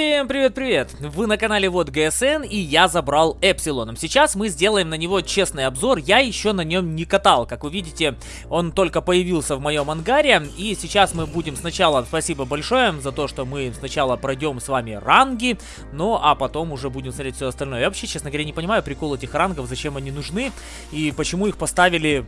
Всем привет-привет! Вы на канале Вот ГСН и я забрал Эпсилоном. Сейчас мы сделаем на него честный обзор. Я еще на нем не катал. Как вы видите, он только появился в моем ангаре. И сейчас мы будем сначала, спасибо большое за то, что мы сначала пройдем с вами ранги. Ну, а потом уже будем смотреть все остальное. Я вообще, честно говоря, не понимаю прикол этих рангов, зачем они нужны и почему их поставили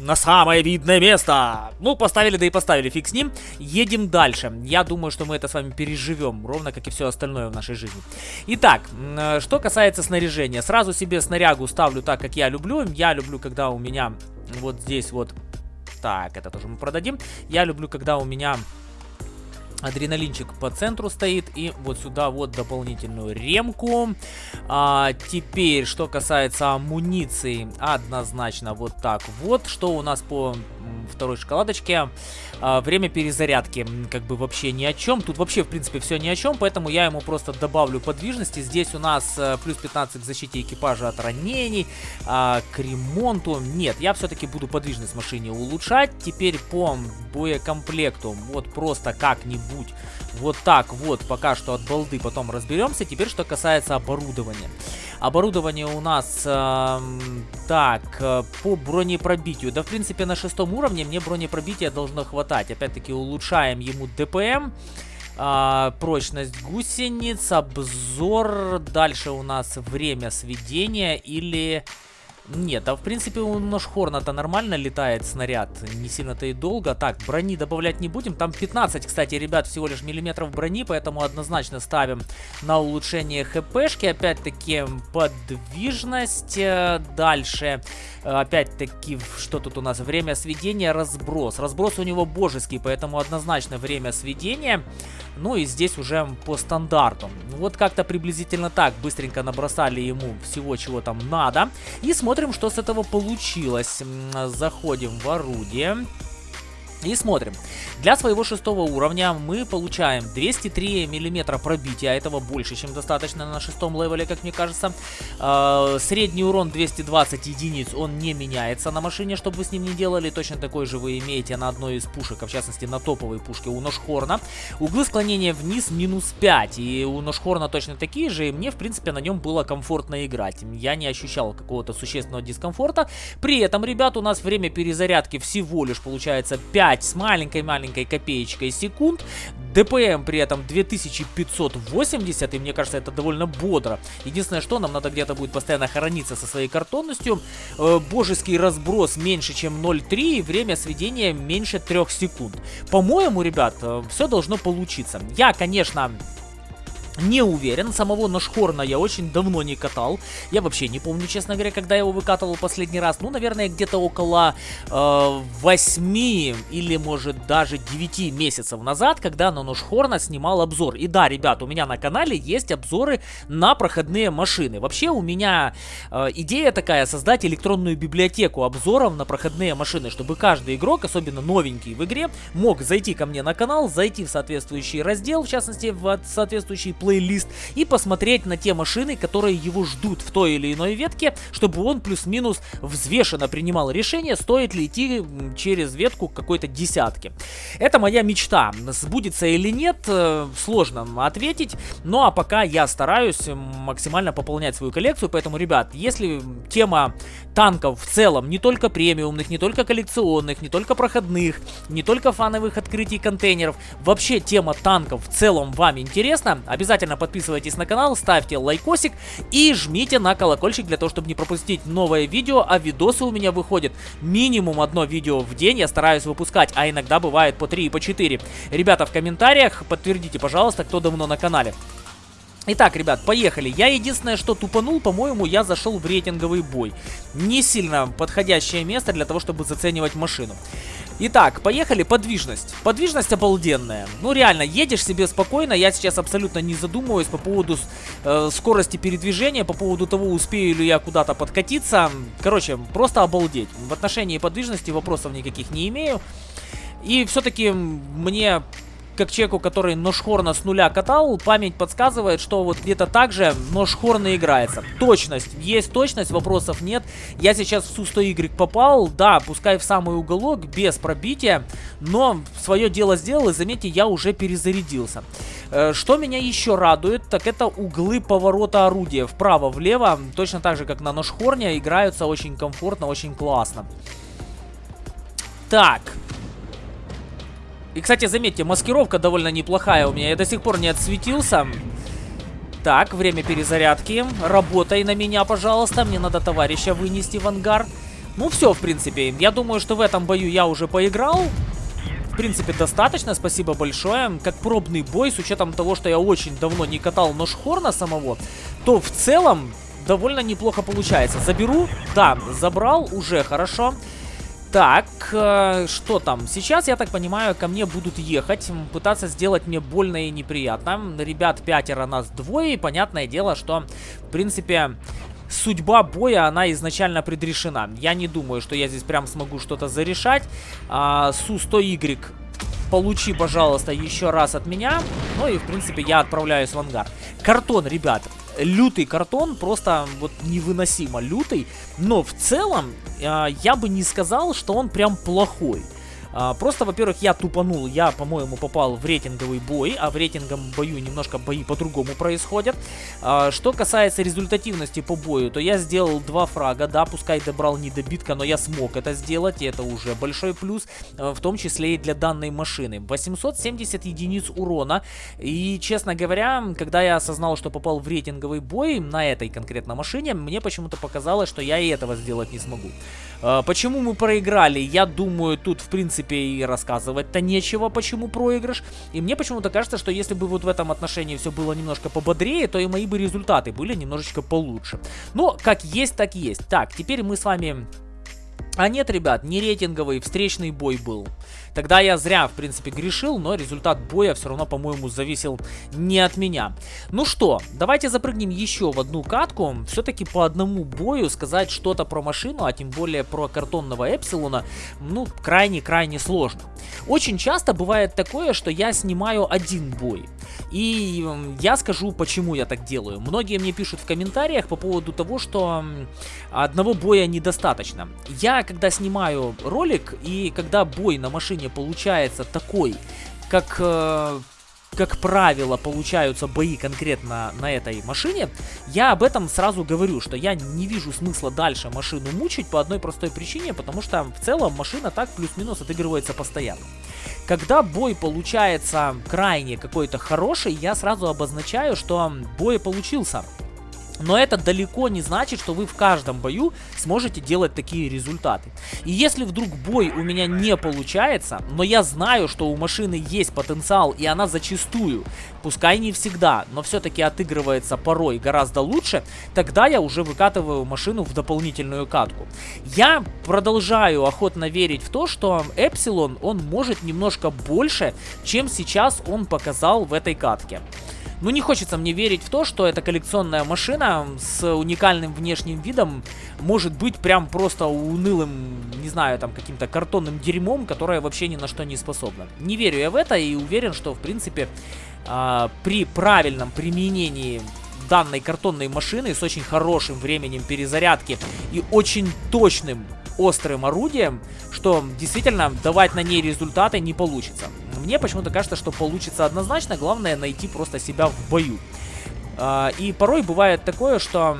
на самое видное место. Ну, поставили, да и поставили, фиг с ним. Едем дальше. Я думаю, что мы это с вами переживем, ровно как и все остальное в нашей жизни. Итак, э, что касается снаряжения. Сразу себе снарягу ставлю так, как я люблю. Я люблю, когда у меня вот здесь вот... Так, это тоже мы продадим. Я люблю, когда у меня Адреналинчик по центру стоит. И вот сюда вот дополнительную ремку. А, теперь, что касается амуниции, однозначно вот так вот. Что у нас по второй шоколадочке? А, время перезарядки как бы вообще ни о чем. Тут вообще, в принципе, все ни о чем. Поэтому я ему просто добавлю подвижности. Здесь у нас а, плюс 15 к защите экипажа от ранений. А, к ремонту. Нет, я все-таки буду подвижность машине улучшать. Теперь по боекомплекту. Вот просто как-нибудь. Вот так вот пока что от балды потом разберемся. Теперь что касается оборудования. Оборудование у нас э, так, по бронепробитию. Да, в принципе, на шестом уровне мне бронепробития должно хватать. Опять-таки, улучшаем ему ДПМ. А, прочность гусениц, обзор. Дальше у нас время сведения или нет, а в принципе у Ношхорна-то нормально летает снаряд, не сильно-то и долго. Так, брони добавлять не будем, там 15, кстати, ребят, всего лишь миллиметров брони, поэтому однозначно ставим на улучшение хпшки. Опять-таки подвижность, э, дальше, опять-таки, что тут у нас, время сведения, разброс. Разброс у него божеский, поэтому однозначно время сведения. Ну и здесь уже по стандарту. Вот как-то приблизительно так быстренько набросали ему всего, чего там надо. И смотрим что с этого получилось. Заходим в орудие. И смотрим. Для своего шестого уровня мы получаем 203 миллиметра пробития. Этого больше, чем достаточно на шестом левеле, как мне кажется. Э, средний урон 220 единиц, он не меняется на машине, чтобы с ним не делали. Точно такой же вы имеете на одной из пушек, а в частности на топовой пушке у Ношхорна. Углы склонения вниз минус 5. И у Ношхорна точно такие же. И мне, в принципе, на нем было комфортно играть. Я не ощущал какого-то существенного дискомфорта. При этом, ребят, у нас время перезарядки всего лишь получается 5 5 с маленькой-маленькой копеечкой секунд. ДПМ при этом 2580, и мне кажется, это довольно бодро. Единственное, что нам надо где-то будет постоянно хорониться со своей картонностью. Э, божеский разброс меньше, чем 0.3, и время сведения меньше 3 секунд. По-моему, ребят, э, все должно получиться. Я, конечно, не уверен, самого Ношхорна я очень давно не катал. Я вообще не помню, честно говоря, когда я его выкатывал последний раз. Ну, наверное, где-то около э, 8 или, может, даже 9 месяцев назад, когда на Ношхорна снимал обзор. И да, ребят, у меня на канале есть обзоры на проходные машины. Вообще, у меня э, идея такая, создать электронную библиотеку обзоров на проходные машины, чтобы каждый игрок, особенно новенький в игре, мог зайти ко мне на канал, зайти в соответствующий раздел, в частности, в соответствующий плейлист и посмотреть на те машины, которые его ждут в той или иной ветке, чтобы он плюс-минус взвешенно принимал решение, стоит ли идти через ветку какой-то десятки. Это моя мечта. Сбудется или нет, э, сложно ответить. Ну а пока я стараюсь максимально пополнять свою коллекцию, поэтому, ребят, если тема танков в целом, не только премиумных, не только коллекционных, не только проходных, не только фановых открытий контейнеров, вообще тема танков в целом вам интересна, обязательно Обязательно подписывайтесь на канал, ставьте лайкосик и жмите на колокольчик для того, чтобы не пропустить новое видео, а видосы у меня выходят минимум одно видео в день, я стараюсь выпускать, а иногда бывает по 3 и по 4. Ребята, в комментариях подтвердите, пожалуйста, кто давно на канале. Итак, ребят, поехали. Я единственное, что тупанул, по-моему, я зашел в рейтинговый бой. Не сильно подходящее место для того, чтобы заценивать машину. Итак, поехали. Подвижность. Подвижность обалденная. Ну, реально, едешь себе спокойно. Я сейчас абсолютно не задумываюсь по поводу э, скорости передвижения, по поводу того, успею ли я куда-то подкатиться. Короче, просто обалдеть. В отношении подвижности вопросов никаких не имею. И все-таки мне как человеку, который Ношхорна с нуля катал, память подсказывает, что вот где-то так же Ношхорна играется. Точность. Есть точность, вопросов нет. Я сейчас в Су-100Y попал, да, пускай в самый уголок, без пробития, но свое дело сделал, и заметьте, я уже перезарядился. Э, что меня еще радует, так это углы поворота орудия вправо-влево, точно так же, как на ножхорне, играются очень комфортно, очень классно. Так. И, кстати, заметьте, маскировка довольно неплохая у меня. Я до сих пор не отсветился. Так, время перезарядки. Работай на меня, пожалуйста. Мне надо товарища вынести в ангар. Ну, все, в принципе. Я думаю, что в этом бою я уже поиграл. В принципе, достаточно. Спасибо большое. Как пробный бой, с учетом того, что я очень давно не катал нож Хорна самого, то в целом довольно неплохо получается. Заберу? Да, забрал. Уже хорошо. Так, э, что там? Сейчас, я так понимаю, ко мне будут ехать, пытаться сделать мне больно и неприятно. Ребят, пятеро, нас двое, и понятное дело, что, в принципе, судьба боя, она изначально предрешена. Я не думаю, что я здесь прям смогу что-то зарешать. А, Су-100Y получи, пожалуйста, еще раз от меня. Ну и, в принципе, я отправляюсь в ангар. Картон, ребят, лютый картон, просто вот невыносимо лютый. Но в целом, э, я бы не сказал, что он прям плохой. А, просто, во-первых, я тупанул, я, по-моему, попал в рейтинговый бой, а в рейтинговом бою немножко бои по-другому происходят. А, что касается результативности по бою, то я сделал два фрага, да, пускай добрал не добитка, но я смог это сделать, и это уже большой плюс, а, в том числе и для данной машины. 870 единиц урона, и, честно говоря, когда я осознал, что попал в рейтинговый бой на этой конкретно машине, мне почему-то показалось, что я и этого сделать не смогу. Почему мы проиграли? Я думаю, тут, в принципе, принципе, и рассказывать-то нечего, почему проигрыш. И мне почему-то кажется, что если бы вот в этом отношении все было немножко пободрее, то и мои бы результаты были немножечко получше. Но как есть, так есть. Так, теперь мы с вами... А нет, ребят, не рейтинговый, встречный бой был. Тогда я зря, в принципе, грешил, но результат боя все равно, по-моему, зависел не от меня. Ну что, давайте запрыгнем еще в одну катку. Все-таки по одному бою сказать что-то про машину, а тем более про картонного Эпсилона, ну, крайне-крайне сложно. Очень часто бывает такое, что я снимаю один бой. И я скажу, почему я так делаю. Многие мне пишут в комментариях по поводу того, что одного боя недостаточно. Я, когда снимаю ролик, и когда бой на машине не получается такой, как... Э, как правило, получаются бои конкретно на этой машине, я об этом сразу говорю, что я не вижу смысла дальше машину мучить по одной простой причине, потому что в целом машина так плюс-минус отыгрывается постоянно. Когда бой получается крайне какой-то хороший, я сразу обозначаю, что бой получился. Но это далеко не значит, что вы в каждом бою сможете делать такие результаты. И если вдруг бой у меня не получается, но я знаю, что у машины есть потенциал, и она зачастую, пускай не всегда, но все-таки отыгрывается порой гораздо лучше, тогда я уже выкатываю машину в дополнительную катку. Я продолжаю охотно верить в то, что Эпсилон, он может немножко больше, чем сейчас он показал в этой катке. Ну, не хочется мне верить в то, что эта коллекционная машина с уникальным внешним видом может быть прям просто унылым, не знаю, там, каким-то картонным дерьмом, которое вообще ни на что не способно. Не верю я в это и уверен, что, в принципе, э, при правильном применении данной картонной машины с очень хорошим временем перезарядки и очень точным острым орудием, что действительно давать на ней результаты не получится. Мне почему-то кажется, что получится однозначно, главное найти просто себя в бою. А, и порой бывает такое, что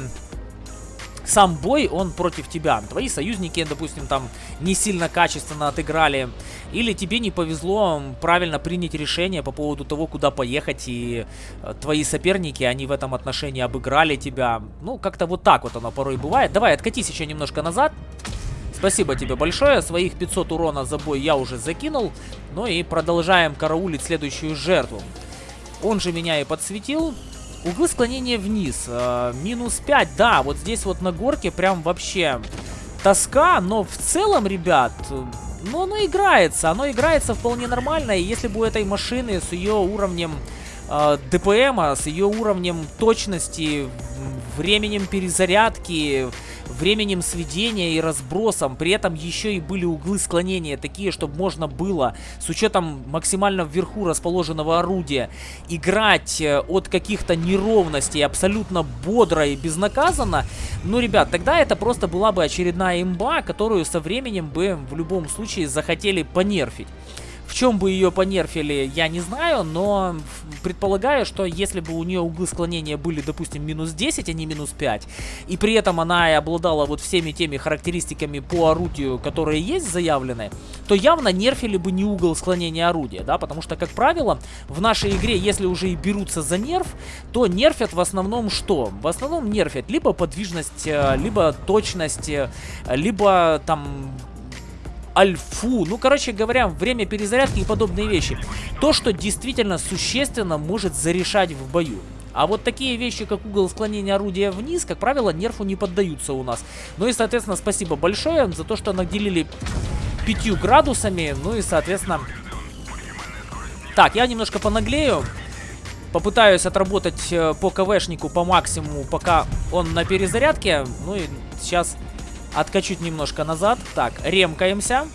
сам бой, он против тебя. Твои союзники, допустим, там не сильно качественно отыграли. Или тебе не повезло правильно принять решение по поводу того, куда поехать. И э, твои соперники, они в этом отношении обыграли тебя. Ну, как-то вот так вот оно порой бывает. Давай, откатись еще немножко назад. Спасибо тебе большое. Своих 500 урона за бой я уже закинул. Ну и продолжаем караулить следующую жертву. Он же меня и подсветил. Углы склонения вниз. Э, минус 5. Да, вот здесь вот на горке прям вообще тоска. Но в целом, ребят, ну оно играется. Оно играется вполне нормально. И если бы у этой машины с ее уровнем э, ДПМа, с ее уровнем точности, временем перезарядки временем сведения и разбросом. При этом еще и были углы склонения такие, чтобы можно было, с учетом максимально вверху расположенного орудия, играть э, от каких-то неровностей абсолютно бодро и безнаказанно. Ну, ребят, тогда это просто была бы очередная имба, которую со временем бы в любом случае захотели понерфить. Чем бы ее понерфили, я не знаю, но предполагаю, что если бы у нее углы склонения были, допустим, минус 10, а не минус 5, и при этом она и обладала вот всеми теми характеристиками по орудию, которые есть заявлены, то явно нерфили бы не угол склонения орудия, да, потому что, как правило, в нашей игре, если уже и берутся за нерф, то нерфят в основном что? В основном нерфят либо подвижность, э, либо точность, э, либо там альфу. Ну, короче говоря, время перезарядки и подобные вещи. То, что действительно существенно может зарешать в бою. А вот такие вещи, как угол склонения орудия вниз, как правило, нерфу не поддаются у нас. Ну и, соответственно, спасибо большое за то, что наделили 5 градусами. Ну и, соответственно... Так, я немножко понаглею. Попытаюсь отработать э, по КВшнику по максимуму, пока он на перезарядке. Ну и сейчас Откачуть немножко назад. Так, ремкаемся.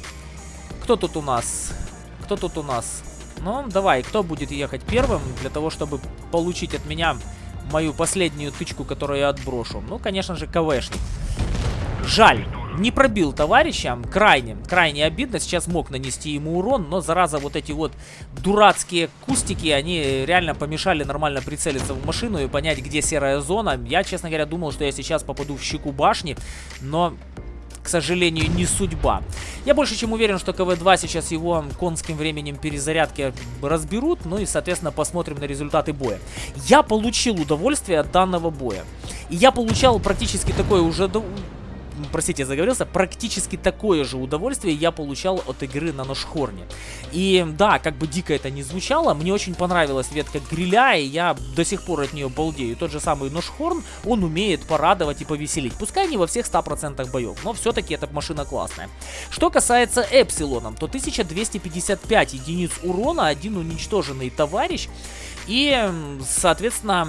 Кто тут у нас? Кто тут у нас? Ну, давай, кто будет ехать первым для того, чтобы получить от меня мою последнюю тычку, которую я отброшу? Ну, конечно же, КВшник. Жаль. Не пробил товарища, крайне, крайне обидно, сейчас мог нанести ему урон, но зараза вот эти вот дурацкие кустики, они реально помешали нормально прицелиться в машину и понять, где серая зона. Я, честно говоря, думал, что я сейчас попаду в щеку башни, но к сожалению, не судьба. Я больше чем уверен, что КВ-2 сейчас его конским временем перезарядки разберут, ну и, соответственно, посмотрим на результаты боя. Я получил удовольствие от данного боя. И я получал практически такое уже простите, заговорился, практически такое же удовольствие я получал от игры на Ношхорне. И да, как бы дико это не звучало, мне очень понравилась ветка гриля, и я до сих пор от нее балдею. Тот же самый Ношхорн, он умеет порадовать и повеселить. Пускай не во всех 100% боев, но все-таки эта машина классная. Что касается Эпсилоном, то 1255 единиц урона, один уничтоженный товарищ. И, соответственно,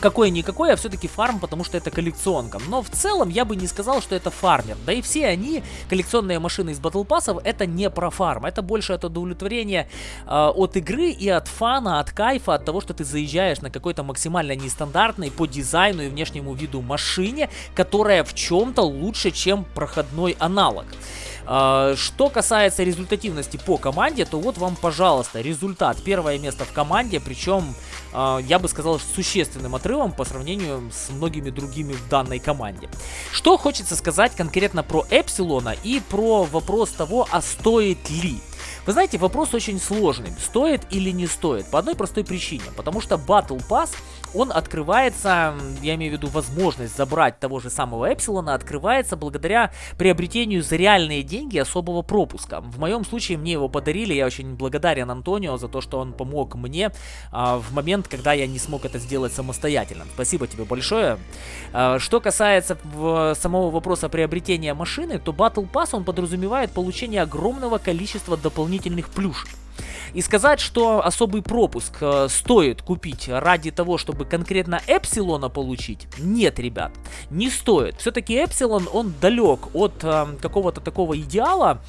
какой-никакой, а все-таки фарм, потому что это коллекционка. Но в целом я бы не сказал, что это фармер. Да и все они, коллекционные машины из Battle Pass, это не про фарм. Это больше от удовлетворения э, от игры и от фана, от кайфа, от того, что ты заезжаешь на какой-то максимально нестандартной по дизайну и внешнему виду машине, которая в чем-то лучше, чем проходной аналог. А, что касается результативности по команде, то вот вам, пожалуйста, результат. Первое место в команде, причем, я бы сказал, существенным отрывом по сравнению с многими другими в данной команде. Что хочется сказать конкретно про Эпсилона и про вопрос того, а стоит ли. Вы знаете, вопрос очень сложный. Стоит или не стоит? По одной простой причине. Потому что Battle Pass, он открывается, я имею в виду возможность забрать того же самого Эпсилона, открывается благодаря приобретению за реальные деньги особого пропуска. В моем случае мне его подарили, я очень благодарен Антонио за то, что он помог мне а, в момент, когда я не смог это сделать самостоятельно. Спасибо тебе большое. А, что касается в, самого вопроса приобретения машины, то Battle Pass он подразумевает получение огромного количества дополнительных плюшек. И сказать, что особый пропуск э, стоит купить ради того, чтобы конкретно Эпсилона получить, нет, ребят, не стоит. Все-таки Эпсилон, он далек от э, какого-то такого идеала,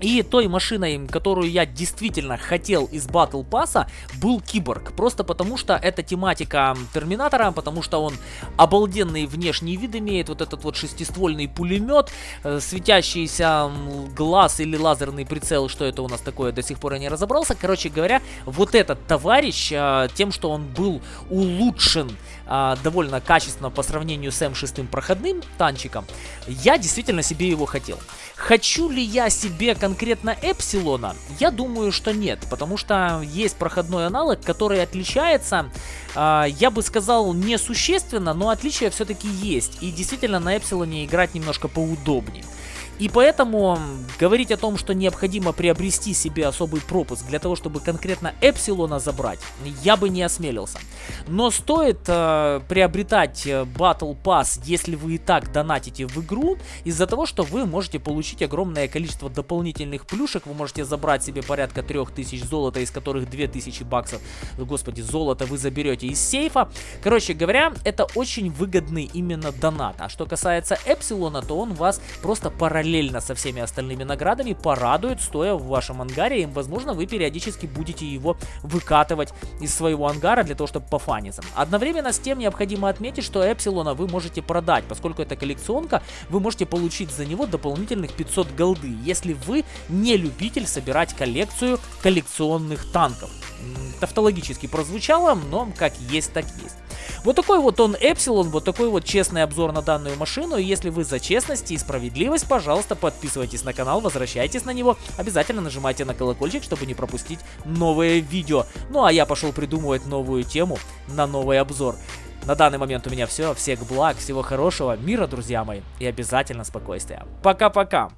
и той машиной, которую я действительно хотел из Battle Pass, был Киборг. Просто потому, что это тематика Терминатора, потому что он обалденный внешний вид имеет. Вот этот вот шестиствольный пулемет, э, светящийся глаз или лазерный прицел, что это у нас такое, до сих пор я не разобрался. Короче говоря, вот этот товарищ, э, тем, что он был улучшен э, довольно качественно по сравнению с М6 проходным танчиком, я действительно себе его хотел. Хочу ли я себе конкретно Эпсилона? Я думаю, что нет, потому что есть проходной аналог, который отличается, э, я бы сказал, несущественно, но отличия все-таки есть. И действительно на Эпсилоне играть немножко поудобнее. И поэтому говорить о том, что необходимо приобрести себе особый пропуск для того, чтобы конкретно Эпсилона забрать, я бы не осмелился. Но стоит э, приобретать э, Battle Pass, если вы и так донатите в игру, из-за того, что вы можете получить огромное количество дополнительных плюшек. Вы можете забрать себе порядка 3000 золота, из которых 2000 баксов, господи, золота вы заберете из сейфа. Короче говоря, это очень выгодный именно донат. А что касается Эпсилона, то он вас просто параллельно параллельно со всеми остальными наградами порадует, стоя в вашем ангаре, и, возможно, вы периодически будете его выкатывать из своего ангара для того, чтобы пофаниться. Одновременно с тем необходимо отметить, что Эпсилона вы можете продать, поскольку это коллекционка, вы можете получить за него дополнительных 500 голды, если вы не любитель собирать коллекцию коллекционных танков. Тавтологически прозвучало, но как есть, так есть. Вот такой вот он Эпсилон, вот такой вот честный обзор на данную машину. И если вы за честность и справедливость, пожалуйста, подписывайтесь на канал, возвращайтесь на него. Обязательно нажимайте на колокольчик, чтобы не пропустить новые видео. Ну а я пошел придумывать новую тему на новый обзор. На данный момент у меня все. Всех благ, всего хорошего, мира, друзья мои. И обязательно спокойствия. Пока-пока.